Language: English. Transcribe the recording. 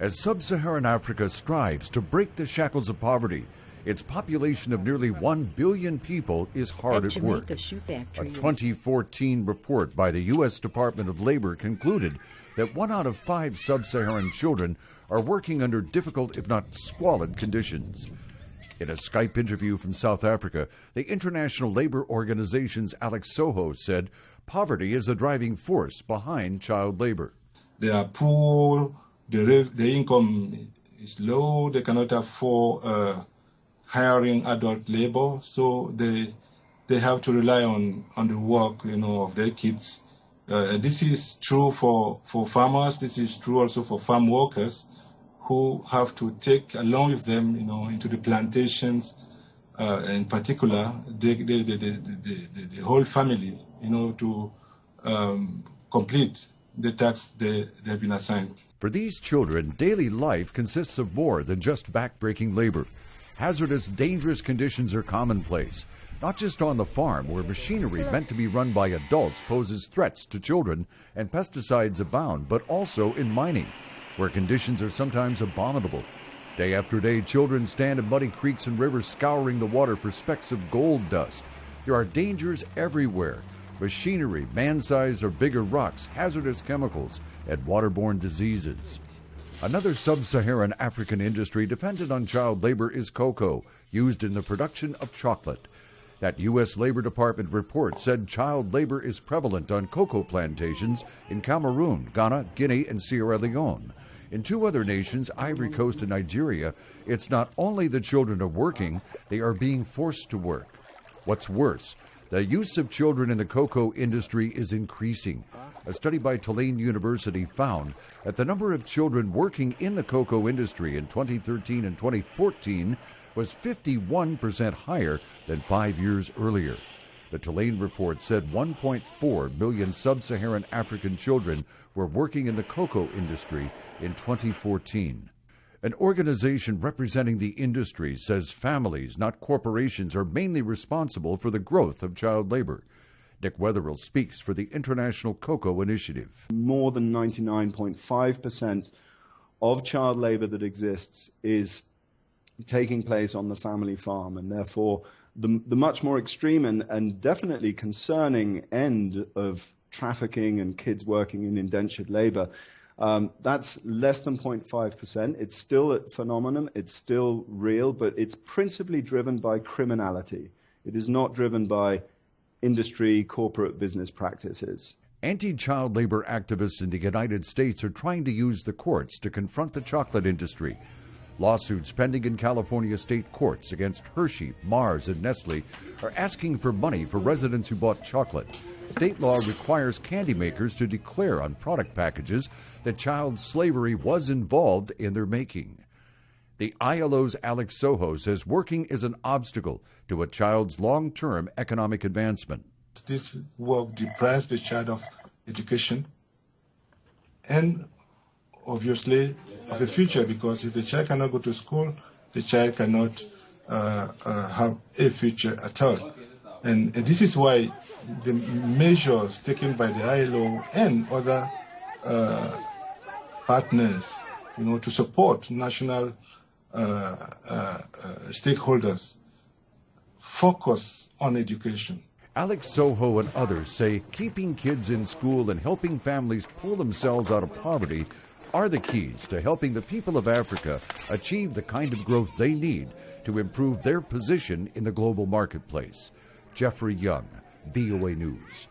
As sub Saharan Africa strives to break the shackles of poverty, its population of nearly 1 billion people is hard at, at work. A 2014 report by the U.S. Department of Labor concluded that one out of five sub Saharan children are working under difficult, if not squalid, conditions. In a Skype interview from South Africa, the International Labor Organization's Alex Soho said poverty is the driving force behind child labor. They are poor, the, the income is low, they cannot afford uh, hiring adult labor, so they they have to rely on, on the work you know of their kids. Uh, this is true for, for farmers, this is true also for farm workers who have to take along with them you know into the plantations uh, in particular the, the, the, the, whole family you know to um, complete the task they, they've been assigned. For these children, daily life consists of more than just backbreaking labor. Hazardous, dangerous conditions are commonplace, not just on the farm where machinery meant to be run by adults poses threats to children and pesticides abound, but also in mining, where conditions are sometimes abominable. Day after day, children stand in muddy creeks and rivers scouring the water for specks of gold dust. There are dangers everywhere machinery, man sized or bigger rocks, hazardous chemicals, and waterborne diseases. Another sub Saharan African industry dependent on child labor is cocoa, used in the production of chocolate. That U.S. Labor Department report said child labor is prevalent on cocoa plantations in Cameroon, Ghana, Guinea, and Sierra Leone. In two other nations, Ivory Coast and Nigeria, it's not only the children are working, they are being forced to work. What's worse, the use of children in the cocoa industry is increasing. A study by Tulane University found that the number of children working in the cocoa industry in 2013 and 2014 was 51% higher than five years earlier. The Tulane report said 1.4 million sub Saharan African children were working in the cocoa industry in 2014. An organization representing the industry says families, not corporations, are mainly responsible for the growth of child labor. Nick Weatherill speaks for the International Cocoa Initiative. More than 99.5% of child labor that exists is taking place on the family farm, and therefore the, the much more extreme and, and definitely concerning end of trafficking and kids working in indentured labor um, that's less than 0.5%. It's still a phenomenon, it's still real, but it's principally driven by criminality. It is not driven by industry, corporate business practices. Anti child labor activists in the United States are trying to use the courts to confront the chocolate industry. Lawsuits pending in California state courts against Hershey, Mars, and Nestle are asking for money for residents who bought chocolate. State law requires candy makers to declare on product packages that child slavery was involved in their making. The ILO's Alex Soho says working is an obstacle to a child's long term economic advancement. This work deprives the child of education and obviously of a future because if the child cannot go to school, the child cannot uh, uh, have a future at all. And this is why the measures taken by the ILO and other uh, partners, you know, to support national uh, uh, uh, stakeholders focus on education. Alex Soho and others say keeping kids in school and helping families pull themselves out of poverty are the keys to helping the people of Africa achieve the kind of growth they need to improve their position in the global marketplace. Jeffrey Young, VOA News.